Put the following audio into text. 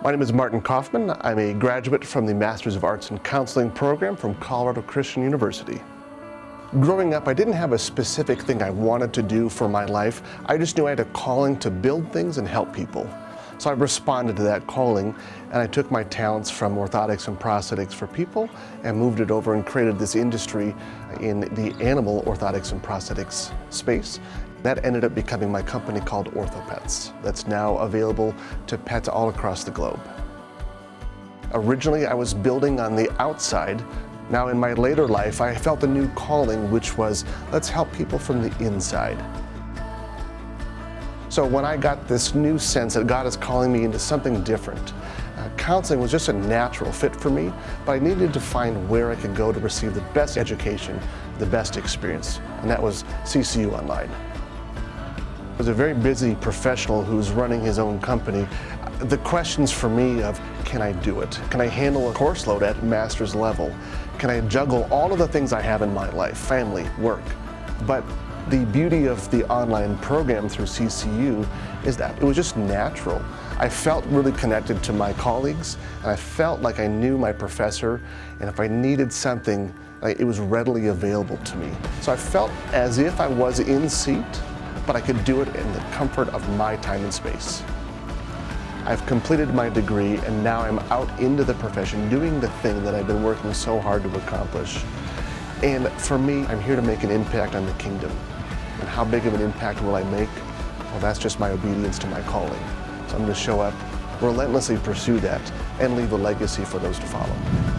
My name is Martin Kaufmann. I'm a graduate from the Masters of Arts in Counseling program from Colorado Christian University. Growing up, I didn't have a specific thing I wanted to do for my life. I just knew I had a calling to build things and help people. So I responded to that calling and I took my talents from orthotics and prosthetics for people and moved it over and created this industry in the animal orthotics and prosthetics space. That ended up becoming my company called OrthoPets that's now available to pets all across the globe. Originally, I was building on the outside. Now in my later life, I felt a new calling, which was, let's help people from the inside. So when I got this new sense that God is calling me into something different, uh, counseling was just a natural fit for me, but I needed to find where I could go to receive the best education, the best experience, and that was CCU Online. As a very busy professional who's running his own company, the questions for me of, can I do it? Can I handle a course load at master's level? Can I juggle all of the things I have in my life, family, work? But the beauty of the online program through CCU is that it was just natural. I felt really connected to my colleagues and I felt like I knew my professor and if I needed something, it was readily available to me. So I felt as if I was in seat but I could do it in the comfort of my time and space. I've completed my degree and now I'm out into the profession doing the thing that I've been working so hard to accomplish. And for me, I'm here to make an impact on the kingdom. And how big of an impact will I make? Well, that's just my obedience to my calling. So I'm going to show up, relentlessly pursue that, and leave a legacy for those to follow.